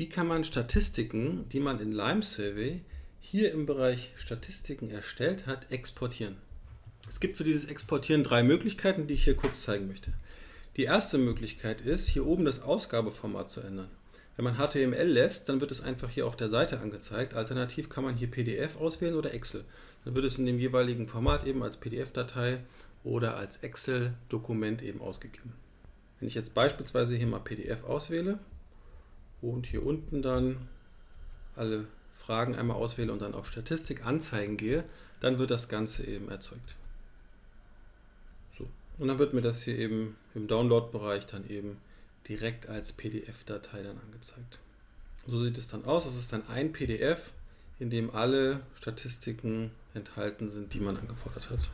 Wie kann man Statistiken, die man in Lime Survey hier im Bereich Statistiken erstellt hat, exportieren? Es gibt für dieses Exportieren drei Möglichkeiten, die ich hier kurz zeigen möchte. Die erste Möglichkeit ist, hier oben das Ausgabeformat zu ändern. Wenn man HTML lässt, dann wird es einfach hier auf der Seite angezeigt. Alternativ kann man hier PDF auswählen oder Excel. Dann wird es in dem jeweiligen Format eben als PDF-Datei oder als Excel-Dokument eben ausgegeben. Wenn ich jetzt beispielsweise hier mal PDF auswähle, und hier unten dann alle Fragen einmal auswähle und dann auf Statistik anzeigen gehe, dann wird das Ganze eben erzeugt. So. Und dann wird mir das hier eben im Download-Bereich dann eben direkt als PDF-Datei dann angezeigt. So sieht es dann aus. Es ist dann ein PDF, in dem alle Statistiken enthalten sind, die man angefordert hat.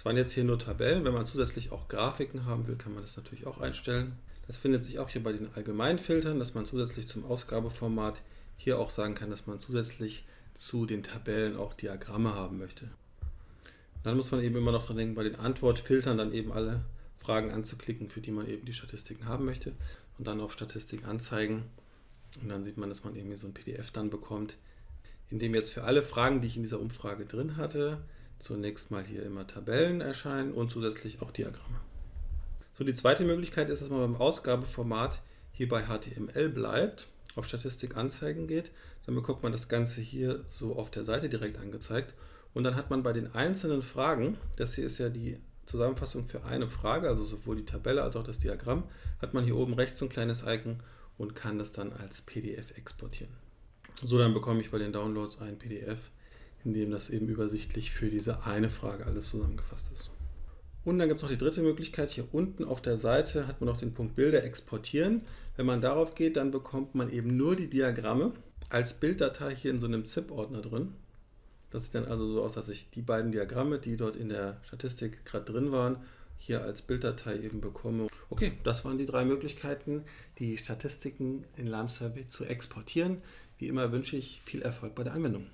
Das waren jetzt hier nur Tabellen. Wenn man zusätzlich auch Grafiken haben will, kann man das natürlich auch einstellen. Das findet sich auch hier bei den Allgemeinfiltern, dass man zusätzlich zum Ausgabeformat hier auch sagen kann, dass man zusätzlich zu den Tabellen auch Diagramme haben möchte. Dann muss man eben immer noch dran denken, bei den Antwortfiltern dann eben alle Fragen anzuklicken, für die man eben die Statistiken haben möchte und dann auf Statistik anzeigen. Und dann sieht man, dass man eben so ein PDF dann bekommt, in dem jetzt für alle Fragen, die ich in dieser Umfrage drin hatte, zunächst mal hier immer Tabellen erscheinen und zusätzlich auch Diagramme. So, die zweite Möglichkeit ist, dass man beim Ausgabeformat hier bei HTML bleibt, auf Statistik anzeigen geht. Dann bekommt man das Ganze hier so auf der Seite direkt angezeigt. Und dann hat man bei den einzelnen Fragen, das hier ist ja die Zusammenfassung für eine Frage, also sowohl die Tabelle als auch das Diagramm, hat man hier oben rechts so ein kleines Icon und kann das dann als PDF exportieren. So, dann bekomme ich bei den Downloads ein PDF, in dem das eben übersichtlich für diese eine Frage alles zusammengefasst ist. Und dann gibt es noch die dritte Möglichkeit, hier unten auf der Seite hat man noch den Punkt Bilder exportieren. Wenn man darauf geht, dann bekommt man eben nur die Diagramme als Bilddatei hier in so einem ZIP-Ordner drin. Das sieht dann also so aus, dass ich die beiden Diagramme, die dort in der Statistik gerade drin waren, hier als Bilddatei eben bekomme. Okay, das waren die drei Möglichkeiten, die Statistiken in Survey zu exportieren. Wie immer wünsche ich viel Erfolg bei der Anwendung.